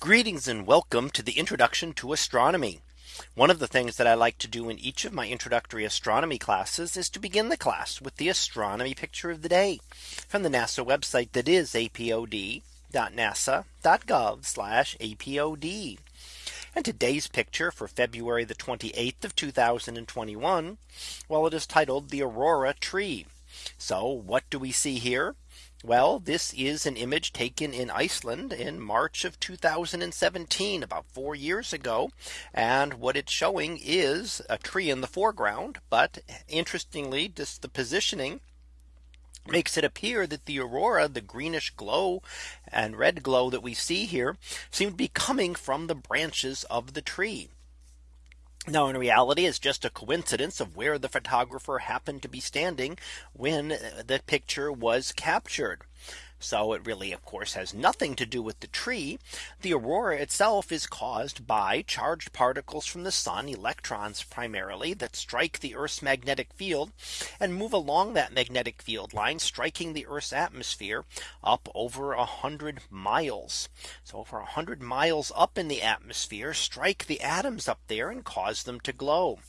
Greetings and welcome to the introduction to astronomy. One of the things that I like to do in each of my introductory astronomy classes is to begin the class with the astronomy picture of the day from the NASA website that is apod.nasa.gov apod. And today's picture for February the 28th of 2021. Well, it is titled the Aurora tree. So what do we see here? Well, this is an image taken in Iceland in March of 2017 about four years ago. And what it's showing is a tree in the foreground. But interestingly, just the positioning makes it appear that the aurora the greenish glow and red glow that we see here seem to be coming from the branches of the tree. Now in reality it's just a coincidence of where the photographer happened to be standing when uh, the picture was captured. So it really, of course, has nothing to do with the tree. The aurora itself is caused by charged particles from the sun, electrons primarily that strike the Earth's magnetic field and move along that magnetic field line, striking the Earth's atmosphere up over a hundred miles. So over a hundred miles up in the atmosphere, strike the atoms up there and cause them to glow.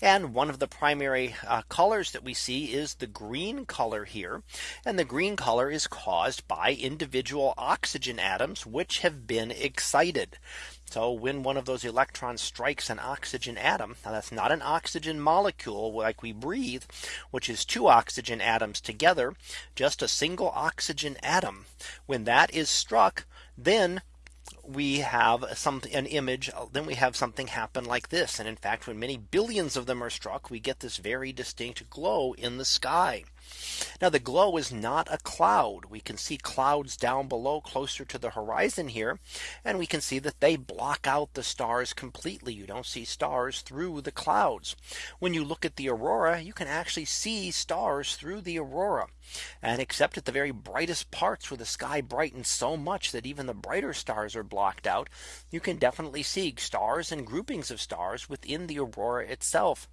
And one of the primary uh, colors that we see is the green color here. And the green color is caused by individual oxygen atoms which have been excited. So when one of those electrons strikes an oxygen atom, now that's not an oxygen molecule like we breathe, which is two oxygen atoms together, just a single oxygen atom. When that is struck, then we have something an image then we have something happen like this. And in fact when many billions of them are struck we get this very distinct glow in the sky now the glow is not a cloud. We can see clouds down below closer to the horizon here. And we can see that they block out the stars completely. You don't see stars through the clouds. When you look at the aurora, you can actually see stars through the aurora. And except at the very brightest parts where the sky brightens so much that even the brighter stars are blocked out, you can definitely see stars and groupings of stars within the aurora itself.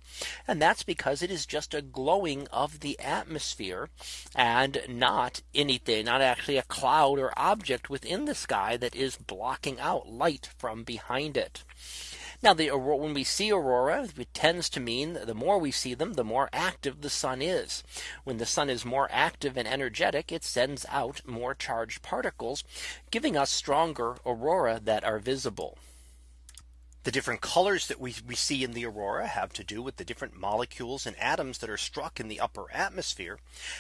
And that's because it is just a glowing of the atmosphere atmosphere and not anything, not actually a cloud or object within the sky that is blocking out light from behind it. Now the when we see aurora, it tends to mean the more we see them, the more active the sun is. When the sun is more active and energetic, it sends out more charged particles, giving us stronger aurora that are visible. The different colors that we, we see in the aurora have to do with the different molecules and atoms that are struck in the upper atmosphere.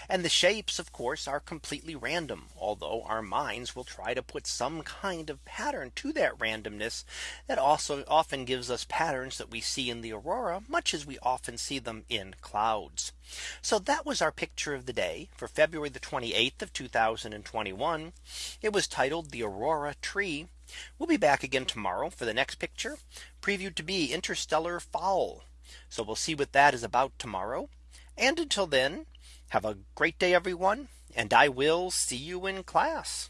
And the shapes, of course, are completely random, although our minds will try to put some kind of pattern to that randomness that also often gives us patterns that we see in the aurora, much as we often see them in clouds. So that was our picture of the day for February the 28th of 2021. It was titled the Aurora tree. We'll be back again tomorrow for the next picture previewed to be interstellar fowl. So we'll see what that is about tomorrow. And until then, have a great day, everyone. And I will see you in class.